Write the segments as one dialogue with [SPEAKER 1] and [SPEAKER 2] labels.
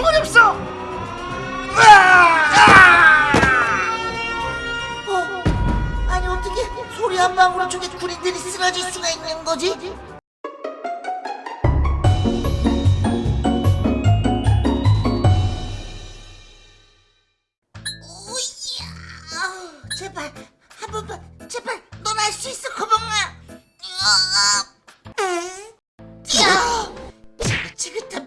[SPEAKER 1] 총알이 없어!
[SPEAKER 2] 어? 아니 어떻게 소리 한 방울로 저게 군인들이 쓰러질 수가 있는 거지? 거봉아 야 지긋지긋한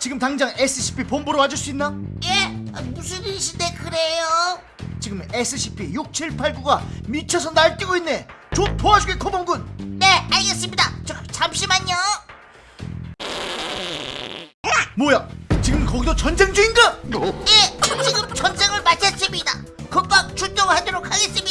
[SPEAKER 1] 지금 당장 SCP 본부로 와줄 수 있나?
[SPEAKER 2] 예? 아, 무슨 일이신데 그래요?
[SPEAKER 1] 지금 SCP-6789가 미쳐서 날뛰고 있네. 좀 도와주게 코봉군.
[SPEAKER 2] 네 알겠습니다 저, 잠시만요
[SPEAKER 1] 뭐야? 지금 거기도 전쟁 중인가?
[SPEAKER 2] 예 지금 전쟁을 마쳤습니다 금방 출동하도록 하겠습니다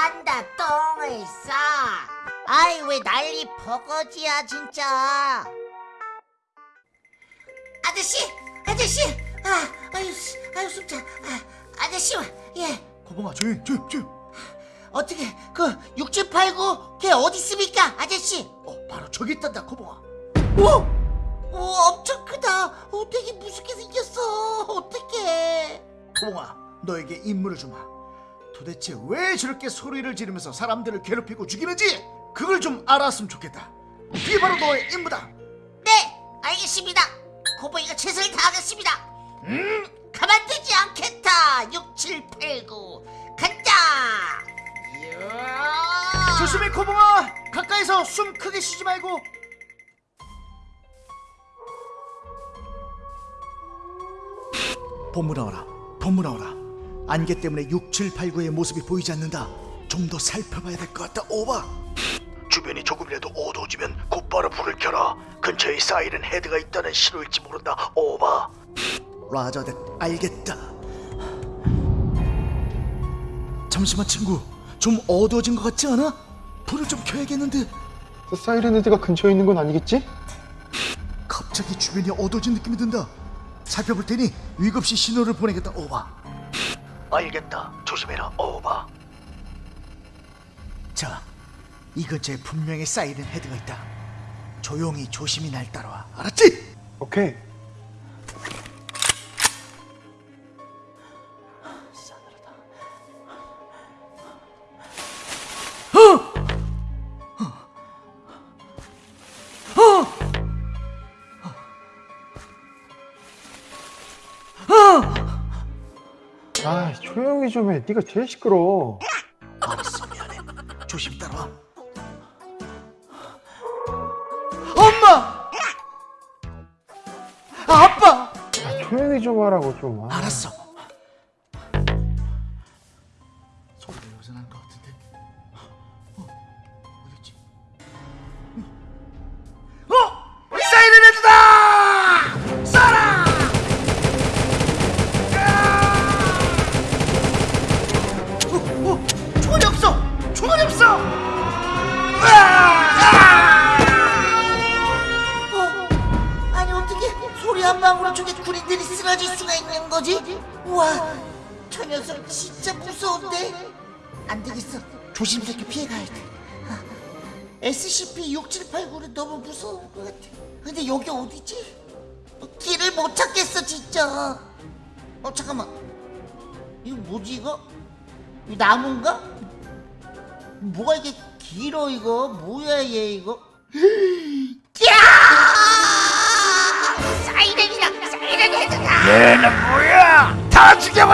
[SPEAKER 2] 싼다 똥을 싸 아이 왜 난리 버거지야 진짜 아저씨 아저씨 아 아유 씨, 아유 숨차 아, 아저씨 예
[SPEAKER 1] 코봉아 조용 조용 조용.
[SPEAKER 2] 어떻게 그 6789 걔 어디 있습니까 아저씨
[SPEAKER 1] 어, 바로 저기 있단다 코봉아.
[SPEAKER 2] 오! 오 엄청 크다 어 되게 무섭게 생겼어 어떡해
[SPEAKER 1] 코봉아, 너에게 임무를 주마. 도대체 왜 저렇게 소리를 지르면서 사람들을 괴롭히고 죽이는지 그걸 좀 알았으면 좋겠다. 그게 바로 너의 임무다.
[SPEAKER 2] 네 알겠습니다 고보이가 최선을 다하겠습니다 음 가만두지 않겠다 6789 간다 이야.
[SPEAKER 1] 조심해 코봉아. 가까이서 숨 크게 쉬지 말고. 본부 나와라. 본부 나와라. 안개 때문에 6789의 모습이 보이지 않는다. 좀 더 살펴봐야 될 것 같다. 오바. 주변이 조금이라도 어두워지면 곧바로 불을 켜라. 근처에 사이렌 헤드가 있다는 신호일지 모른다. 오바. 라자 댓 알겠다. 잠시만 친구. 좀 어두워진 것 같지 않아? 불을 좀 켜야겠는데.
[SPEAKER 3] 저 사이렌 헤드가 근처에 있는 건 아니겠지?
[SPEAKER 1] 갑자기 주변이 어두워진 느낌이 든다. 살펴볼 테니 위급시 신호를 보내겠다. 오바. 알겠다. 조심해라. 오바. 자, 이 근처에 분명히 사이렌 헤드가 있다. 조용히 조심히 날 따라와. 알았지?
[SPEAKER 3] 오케이. 아, 조용히 좀 해. 네가 제일 시끄러워.
[SPEAKER 1] 알았어, 미안해. 조심히 따라와. 엄마! 아, 아빠!
[SPEAKER 3] 아, 조용히 좀 하라고 좀. 아,
[SPEAKER 1] 알았어.
[SPEAKER 2] 방울로 저게 군인들이 쓰러질 수가 있는 거지? 우와 저 녀석 진짜 무서운데? 안 되겠어. 조심스럽게 피해가야 돼. 아, SCP-6789는 너무 무서운 것 같아. 근데 여기 어디지? 어, 길을 못 찾겠어 진짜. 어 잠깐만. 이거 뭐지 이거? 이 나무인가? 뭐가 이게 길어 이거? 뭐야 얘 이거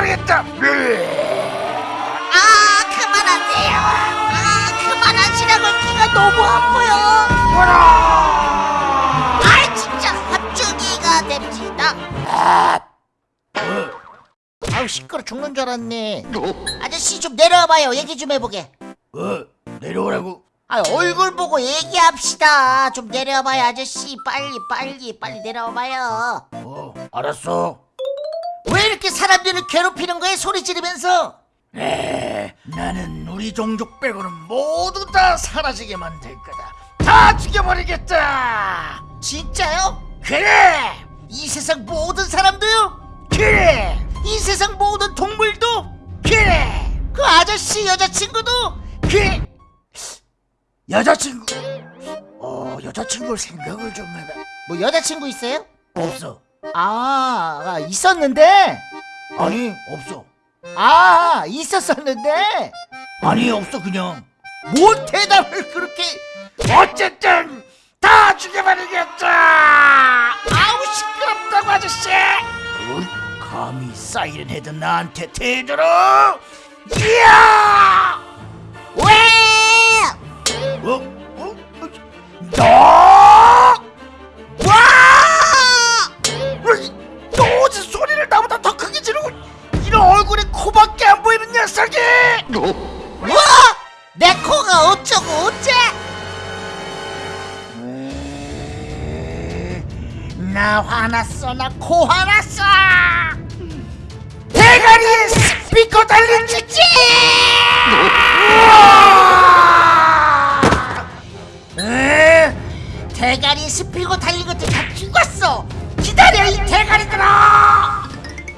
[SPEAKER 2] 다
[SPEAKER 1] 죽여버리겠다!
[SPEAKER 2] 아 그만하세요 아 그만하시라고 귀가 너무 아파요 아 진짜 합주기가 됩시다 아우 시끄러 죽는 줄 알았네 아저씨 좀 내려와봐요 얘기 좀 해보게
[SPEAKER 1] 어, 내려오라고?
[SPEAKER 2] 아 얼굴 보고 얘기합시다. 좀 내려와봐요 아저씨. 빨리 빨리 빨리 내려와봐요.
[SPEAKER 1] 어, 알았어.
[SPEAKER 2] 왜 이렇게 사람들을 괴롭히는 거야 소리 지르면서?
[SPEAKER 1] 에, 나는 우리 종족 빼고는 모두 다 사라지게 만들 거다. 다 죽여버리겠다.
[SPEAKER 2] 진짜요?
[SPEAKER 1] 그래,
[SPEAKER 2] 이 세상 모든 사람도요?
[SPEAKER 1] 그래,
[SPEAKER 2] 이 세상 모든 동물도?
[SPEAKER 1] 그래,
[SPEAKER 2] 그 아저씨 여자친구도?
[SPEAKER 1] 그래. 여자친구. 어, 여자친구 생각을 좀 해봐.
[SPEAKER 2] 뭐 여자친구 있어요?
[SPEAKER 1] 없어.
[SPEAKER 2] 아, 아 있었는데
[SPEAKER 1] 아니, 없어.
[SPEAKER 2] 아 있었었는데
[SPEAKER 1] 아니, 없어 그냥.
[SPEAKER 2] 뭔 대답을 그렇게
[SPEAKER 1] 어쨌든 다 죽여버리겠다.
[SPEAKER 2] 아우 시끄럽다고 아저씨
[SPEAKER 1] 어이, 감히 사이렌 헤드 나한테 대들어? 이야!
[SPEAKER 2] 왜?
[SPEAKER 1] 어? 어? 너? 나 화났어 나 코 화났어. 대가리에 스피커 달린 에?
[SPEAKER 2] 대가리 스피고 달린 것들 다 죽었어. 기다려 이 대가리들아.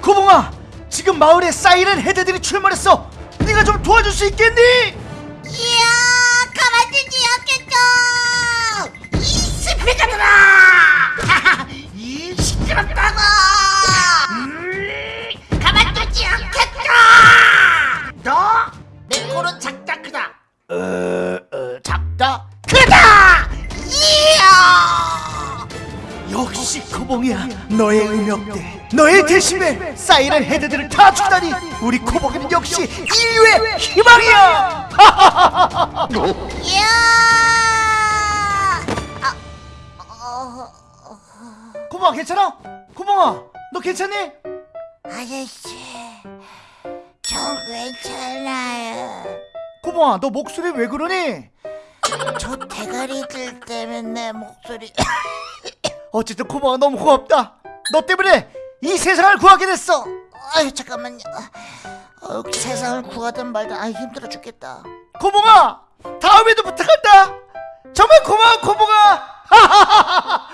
[SPEAKER 1] 고봉아 지금 마을에 사이렌 헤드들이 출몰했어. 네가 좀 도와줄 수 있겠니?
[SPEAKER 2] 이야 가만두지 않겠죠. 이 스피커들아
[SPEAKER 1] 역시 코봉이야 너의 음역대 너의 대심에 사이렌 헤드들을 다 죽다니 우리 코봉이는 역시 인류의 희망이야
[SPEAKER 2] 이야
[SPEAKER 1] 코봉아 괜찮아? 코봉아 너 괜찮니?
[SPEAKER 2] 아저씨 저 괜찮아요
[SPEAKER 1] 코봉아 너 목소리 왜 그러니?
[SPEAKER 2] 저 대가리들 때문에 내 목소리
[SPEAKER 1] 어쨌든 코봉아 너무 고맙다. 너 때문에 이 세상을 구하게 됐어.
[SPEAKER 2] 아유 잠깐만요. 어, 세상을 구하든 말든 아 힘들어 죽겠다.
[SPEAKER 1] 코봉아! 다음에도 부탁한다! 정말 고마워 코봉아